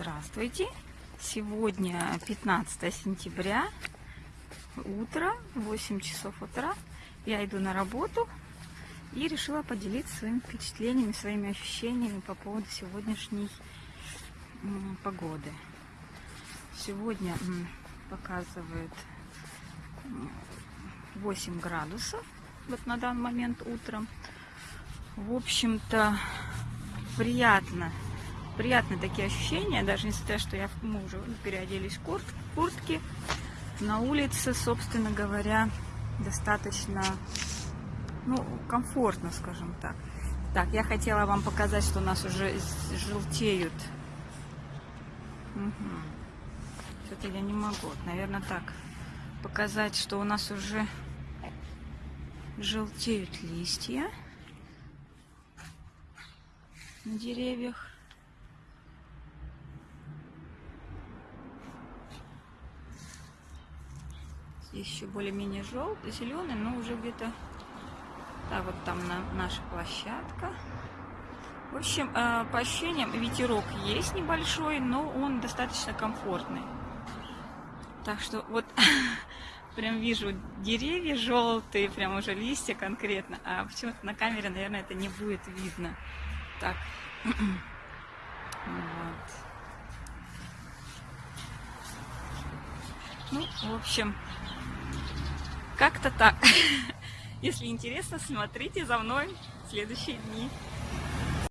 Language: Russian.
Здравствуйте! Сегодня 15 сентября, утро, 8 часов утра. Я иду на работу и решила поделиться своими впечатлениями, своими ощущениями по поводу сегодняшней погоды. Сегодня показывает 8 градусов вот на данный момент утром. В общем-то, приятно приятные такие ощущения, даже несмотря, что я, мы уже переоделись в курт, куртки. На улице, собственно говоря, достаточно ну, комфортно, скажем так. Так, я хотела вам показать, что у нас уже желтеют. Угу. Что-то я не могу. Наверное, так. Показать, что у нас уже желтеют листья на деревьях. Еще более-менее желтый, зеленый, но уже где-то, да, вот там на, наша площадка. В общем, э, по ощущениям ветерок есть небольшой, но он достаточно комфортный. Так что вот прям вижу деревья желтые, прям уже листья конкретно, а почему-то на камере, наверное, это не будет видно. Так. вот. Ну, в общем, как-то так. Если интересно, смотрите за мной в следующие дни.